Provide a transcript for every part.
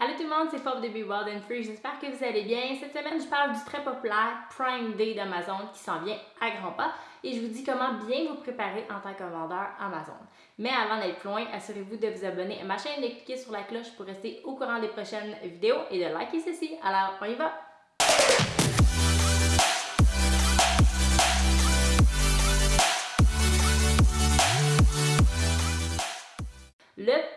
Allô tout le monde, c'est Pop de Be Wild and Free, j'espère que vous allez bien. Cette semaine, je parle du très populaire Prime Day d'Amazon qui s'en vient à grands pas et je vous dis comment bien vous préparer en tant que vendeur Amazon. Mais avant d'aller plus loin, assurez-vous de vous abonner à ma chaîne, de cliquer sur la cloche pour rester au courant des prochaines vidéos et de liker ceci. Alors, on y va!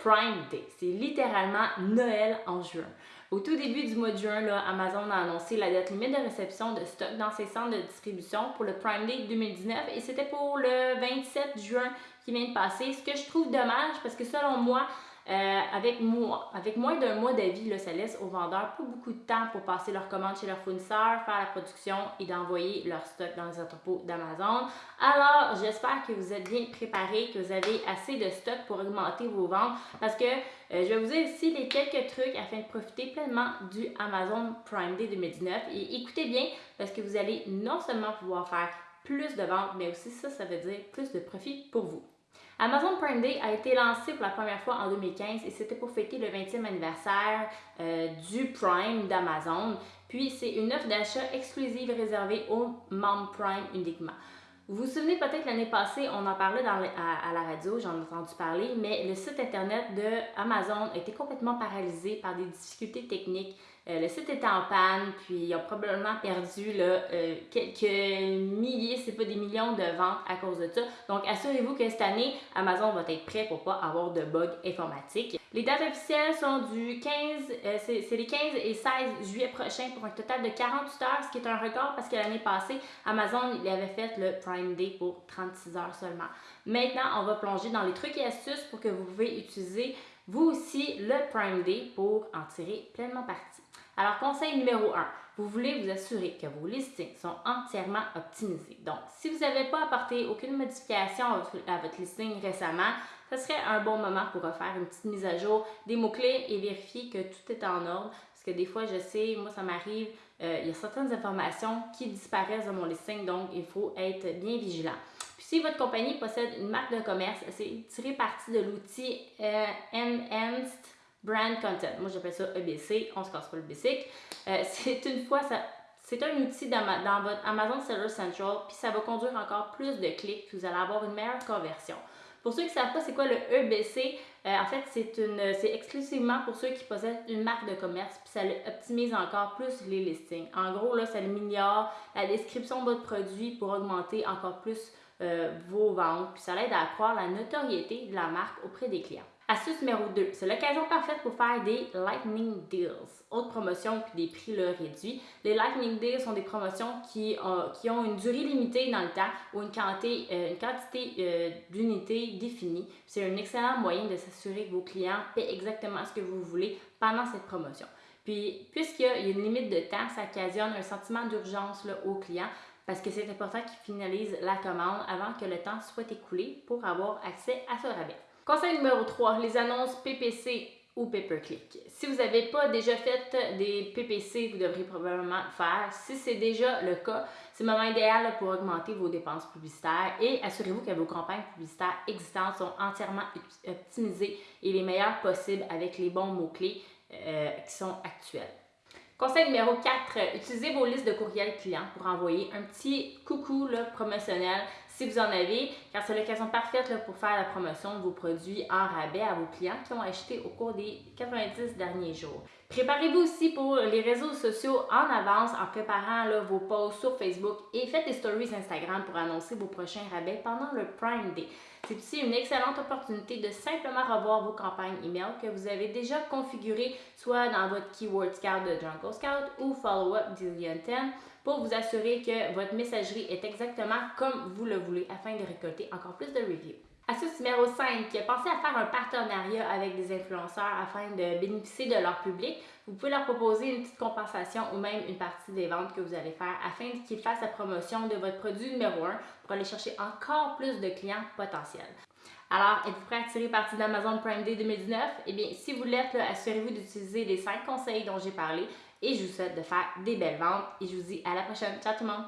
Prime Day, c'est littéralement Noël en juin. Au tout début du mois de juin, là, Amazon a annoncé la date limite de réception de stock dans ses centres de distribution pour le Prime Day 2019 et c'était pour le 27 juin qui vient de passer. Ce que je trouve dommage parce que selon moi, euh, avec, moi, avec moins d'un mois d'avis, ça laisse aux vendeurs pas beaucoup de temps pour passer leurs commandes chez leurs fournisseurs, faire la production et d'envoyer leur stock dans les entrepôts d'Amazon. Alors, j'espère que vous êtes bien préparés, que vous avez assez de stock pour augmenter vos ventes parce que euh, je vais vous dire ici les quelques trucs afin de profiter pleinement du Amazon Prime Day 2019. Et écoutez bien parce que vous allez non seulement pouvoir faire plus de ventes, mais aussi ça, ça veut dire plus de profit pour vous. Amazon Prime Day a été lancé pour la première fois en 2015 et c'était pour fêter le 20e anniversaire euh, du Prime d'Amazon. Puis c'est une offre d'achat exclusive réservée aux membres Prime uniquement. Vous vous souvenez peut-être l'année passée, on en parlait dans, à, la radio, j'en ai entendu parler, mais le site internet de Amazon été complètement paralysé par des difficultés techniques. Euh, le site était en panne, puis ils ont probablement perdu euh, quelques milliers, c'est pas des millions de ventes à cause de ça. Donc assurez-vous que cette année, Amazon va être prêt pour pas avoir de bugs informatiques. Les dates officielles sont du 15, euh, c'est les 15 et 16 juillet prochain pour un total de 48 heures, ce qui est un record parce que l'année passée, Amazon avait fait le Prime Day pour 36 heures seulement. Maintenant, on va plonger dans les trucs et astuces pour que vous pouvez utiliser vous aussi le Prime Day pour en tirer pleinement parti. Alors, conseil numéro 1, vous voulez vous assurer que vos listings sont entièrement optimisés. Donc, si vous n'avez pas apporté aucune modification à votre listing récemment, ce serait un bon moment pour refaire une petite mise à jour des mots-clés et vérifier que tout est en ordre. Parce que des fois, je sais, moi, ça m'arrive, euh, il y a certaines informations qui disparaissent de mon listing, donc il faut être bien vigilant. Puis si votre compagnie possède une marque de commerce, c'est tirer parti de l'outil euh, Enhanced Brand Content. Moi, j'appelle ça EBC, on se casse pas le basic. Euh, c'est une fois, c'est un outil dans, votre Amazon Seller Central, puis ça va conduire encore plus de clics, puis vous allez avoir une meilleure conversion. Pour ceux qui ne savent pas c'est quoi le EBC, euh, en fait, c'est c'est exclusivement pour ceux qui possèdent une marque de commerce, puis ça optimise encore plus les listings. En gros, là, ça améliore la description de votre produit pour augmenter encore plus euh, vos ventes, puis ça l'aide à accroître la notoriété de la marque auprès des clients. Astuce numéro 2, c'est l'occasion parfaite pour faire des Lightning Deals. Autre promotion puis des prix réduits. Les Lightning Deals sont des promotions qui, qui, ont une durée limitée dans le temps ou une quantité, euh, euh, d'unités définie. C'est un excellent moyen de s'assurer que vos clients paient exactement ce que vous voulez pendant cette promotion. Puis, puisqu'il y a une limite de temps, ça occasionne un sentiment d'urgence aux clients parce que c'est important qu'ils finalisent la commande avant que le temps soit écoulé pour avoir accès à ce rabais. Conseil numéro 3, les annonces PPC ou pay-per-click. Si vous n'avez pas déjà fait des PPC, vous devrez probablement le faire. Si c'est déjà le cas, c'est le moment idéal pour augmenter vos dépenses publicitaires et assurez-vous que vos campagnes publicitaires existantes sont entièrement optimisées et les meilleures possibles avec les bons mots-clés euh, qui sont actuels. Conseil numéro 4, utilisez vos listes de courriels clients pour envoyer un petit coucou promotionnel si vous en avez, car c'est l'occasion parfaite pour faire la promotion de vos produits en rabais à vos clients qui ont acheté au cours des 90 derniers jours. Préparez-vous aussi pour les réseaux sociaux en avance en préparant vos posts sur Facebook et faites des stories Instagram pour annoncer vos prochains rabais pendant le Prime Day. C'est aussi une excellente opportunité de simplement revoir vos campagnes email que vous avez déjà configurées soit dans votre Keyword Scout de Jungle Scout ou Follow Up d'Illion 10 pour vous assurer que votre messagerie est exactement comme vous le voulez afin de récolter encore plus de reviews. Astuce numéro 5, pensez à faire un partenariat avec des influenceurs afin de bénéficier de leur public. Vous pouvez leur proposer une petite compensation ou même une partie des ventes que vous allez faire afin qu'ils fassent la promotion de votre produit numéro 1 pour aller chercher encore plus de clients potentiels. Alors, êtes-vous prêt à tirer parti d'Amazon Prime Day 2019? Eh bien, si vous l'êtes, assurez-vous d'utiliser les 5 conseils dont j'ai parlé et je vous souhaite de faire des belles ventes et je vous dis à la prochaine. Ciao tout le monde!